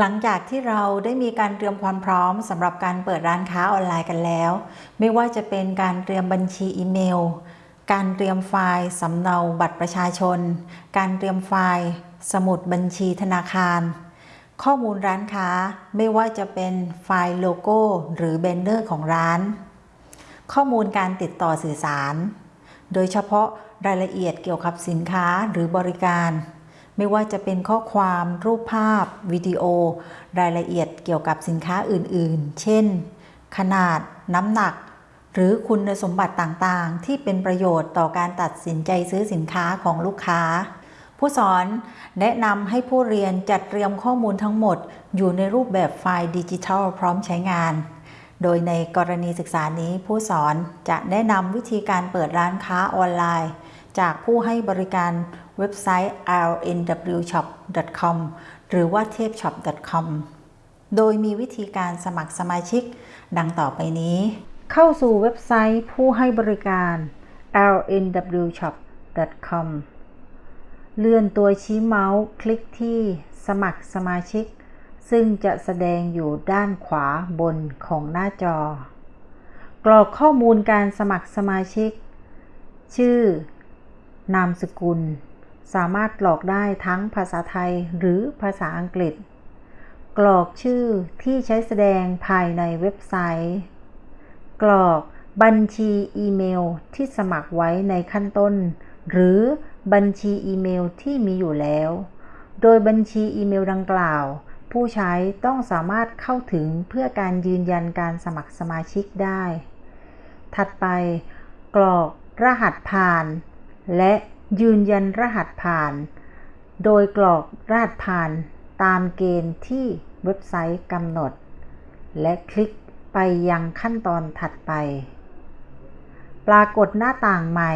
หลังจากที่เราได้มีการเตรียมความพร้อมสำหรับการเปิดร้านค้าออนไลน์กันแล้ว ไม่ว่าจะเป็นการเตรียมบัญชีอีเมล การเตรียมไฟล์สำเนาบัตรประชาชน การเตรียมไฟล์ สมุดบัญชีธนาคาร ข้อมูลร้านค้าไม่ว่าจะเป็นไฟล์โลโก้ หรือ banner ของร้าน ข้อมูลการติดต่อสื่อสาร โดยเฉพาะรายละเอียดเกี่ยวกับสินค้าหรือบริการ ไม่ว่าจะเป็นข้อความรูปภาพ วิดีโอ รายละเอียดเกี่ยวกับสินค้าอื่นๆ เช่น ขนาด น้ำหนัก หรือคุณสมบัติต่างๆ ที่เป็นประโยชน์ต่อการตัดสินใจซื้อสินค้าของลูกค้า ผู้สอนแนะนำให้ผู้เรียนจัดเตรียมข้อมูลทั้งหมด อยู่ในรูปแบบไฟล์ดิจิทัลพร้อมใช้งานโดยในกรณีศึกษานี้ผู้สอนจะแนะนำวิธีการเปิดร้านค้าออนไลน์ จากผู้ให้บริการเว็บไซต์ rnwshop.com หรือว่า tepshop.com โดยมีวิธีการสมัครสมาชิก ดังต่อไปนี้ เข้าสู่เว็บไซต์ผู้ให้บริการ rnwshop.com เลื่อนตัวชี้เมาส์คลิกที่สมัครสมาชิก ซึ่งจะแสดงอยู่ด้านขวาบนของหน้าจอ กรอกข้อมูลการสมัครสมาชิก ชื่อ นามสกุล สามารถกรอกได้ทั้งภาษาไทยหรือภาษาอังกฤษ กรอกชื่อที่ใช้แสดงภายในเว็บไซต์ กรอกบัญชีอีเมลที่สมัครไว้ในขั้นต้น หรือบัญชีอีเมลที่มีอยู่แล้ว โดยบัญชีอีเมลดังกล่าว ผู้ใช้ต้องสามารถเข้าถึงเพื่อการยืนยันการสมัครสมาชิกได้ ถัดไป กรอกรหัสผ่าน และยืนยันรหัสผ่าน โดยกรอกรหัสผ่านตามเกณฑ์ที่เว็บไซต์กำหนด และคลิกไปยังขั้นตอนถัดไป ปรากฏหน้าต่างใหม่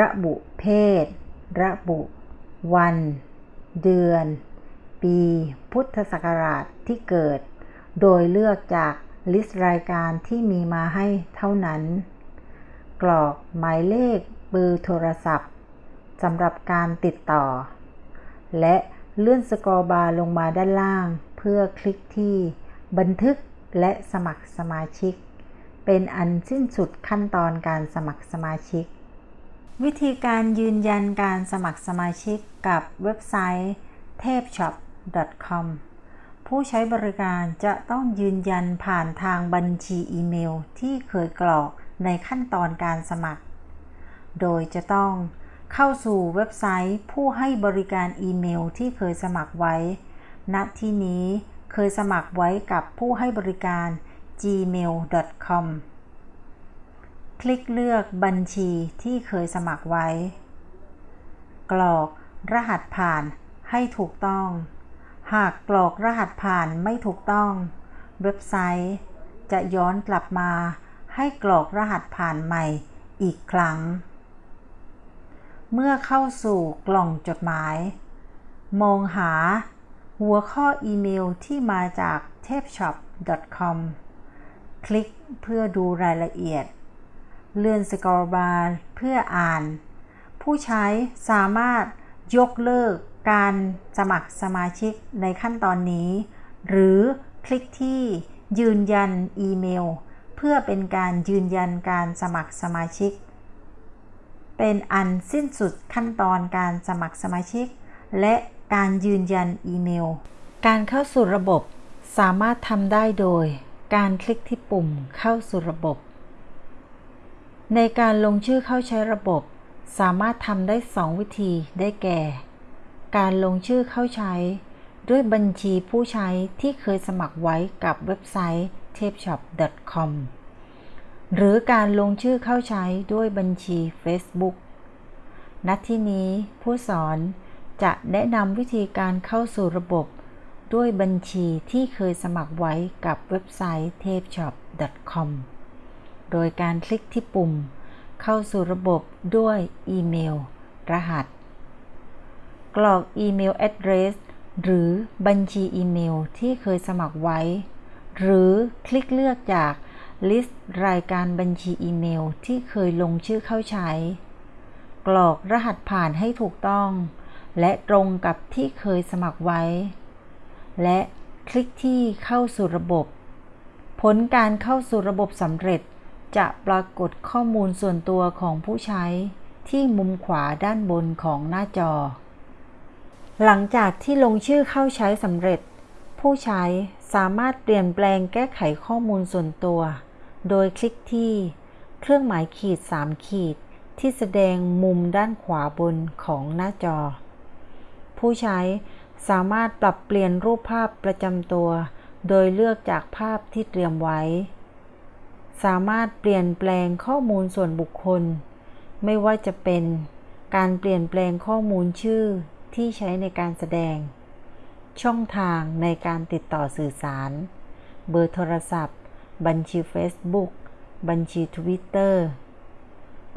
ระบุเพศ ระบุ วัน เดือน ปี พุทธศักราชที่เกิด โดยเลือกจาก list รายการที่มีมาให้เท่านั้น กรอกหมายเลข เบอร์โทรศัพท์สำหรับการติดต่อ และเลื่อน scroll bar ลงมาด้านล่าง เพื่อคลิกที่บันทึกและสมัครสมาชิก เป็นอันสิ้นสุดขั้นตอนการสมัครสมาชิก วิธีการยืนยันการสมัครสมาชิกกับเว็บไซต์ t a p s h o p com ผู้ใช้บริการจะต้องยืนยันผ่านทางบัญชีอีเมลที่เคยกรอกในขั้นตอนการสมัคร โดยจะต้องเข้าสู่เว็บไซต์ผู้ให้บริการอีเมลที่เคยสมัครไว้ ณ ที่นี้เคยสมัครไว้กับผู้ให้บริการ gmail.com คลิกเลือกบัญชีที่เคยสมัครไว้ กรอกรหัสผ่านให้ถูกต้อง หากกรอกรหัสผ่านไม่ถูกต้อง เว็บไซต์ จะย้อนกลับมาให้กรอกรหัสผ่านใหม่อีกครั้ง เมื่อเข้าสู่กล่องจดหมาย มองหาหัวข้ออีเมลที่มาจาก t a p s h o p c o m คลิกเพื่อดูรายละเอียด เลื่อนสกอร์บาร์เพื่ออ่าน ผู้ใช้สามารถยกเลิกการสมัครสมาชิกในขั้นตอนนี้ หรือคลิกที่ยืนยันอีเมล เพื่อเป็นการยืนยันการสมัครสมาชิก เป็นอันสิ้นสุดขั้นตอนการสมัครสมาชิก และการยืนยันอีเมล การเข้าสู่ระบบสามารถทำได้โดย การคลิกที่ปุ่มเข้าสู่ระบบ ในการลงชื่อเข้าใช้ระบบ สามารถทำได้ 2 วิธีได้แก่ การลงชื่อเข้าใช้ ด้วยบัญชีผู้ใช้ที่เคยสมัครไว้กับเว็บไซต์ tapeshop.com หรือการลงชื่อเข้าใช้ด้วยบัญชี Facebook ณที่นี้ผู้สอนจะแนะนำวิธีการเข้าสู่ระบบ ด้วยบัญชีที่เคยสมัครไว้กับเว็บไซต์ tapeshop.com โดยการคลิกที่ปุ่ม เข้าสู่ระบบด้วยอีเมล รหัส กรอกอีเมล address หรือบัญชีอีเมลที่เคยสมัครไว้ หรือคลิกเลือกจาก ลิสต์รายการบัญชีอีเมลที่เคยลงชื่อเข้าใช้ กรอกรหัสผ่านให้ถูกต้อง และตรงกับที่เคยสมัครไว้ และคลิกที่เข้าสู่ระบบ ผลการเข้าสู่ระบบสำเร็จ จะปรากฏข้อมูลส่วนตัวของผู้ใช้ ที่มุมขวาด้านบนของหน้าจอ หลังจากที่ลงชื่อเข้าใช้สำเร็จ ผู้ใช้สามารถเปลี่ยนแปลงแก้ไขข้อมูลส่วนตัว โดยคลิกที่ เครื่องหมายขีด 3 ขีด ที่แสดงมุมด้านขวาบนของหน้าจอ ผู้ใช้สามารถปรับเปลี่ยนรูปภาพประจำตัว โดยเลือกจากภาพที่เตรียมไว้ สามารถเปลี่ยนแปลงข้อมูลส่วนบุคคล ไม่ว่าจะเป็นการเปลี่ยนแปลงข้อมูลชื่อที่ใช้ในการแสดง ช่องทางในการติดต่อสื่อสาร เบอร์โทรศัพท์ บัญชี Facebook บัญชี Twitter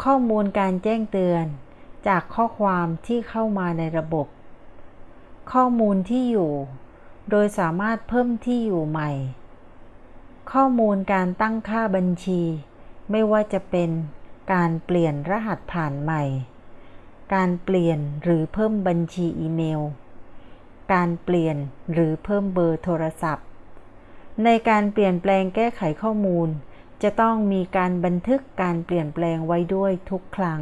ข้อมูลการแจ้งเตือน จากข้อความที่เข้ามาในระบบ ข้อมูลที่อยู่ โดยสามารถเพิ่มที่อยู่ใหม่ ข้อมูลการตั้งค่าบัญชี ไม่ว่าจะเป็นการเปลี่ยนรหัสผ่านใหม่ การเปลี่ยนหรือเพิ่มบัญชีอีเมล การเปลี่ยนหรือเพิ่มเบอร์โทรศัพท์ ในการเปลี่ยนแปลงแก้ไขข้อมูล จะต้องมีการบันทึกการเปลี่ยนแปลงไว้ด้วยทุกครั้ง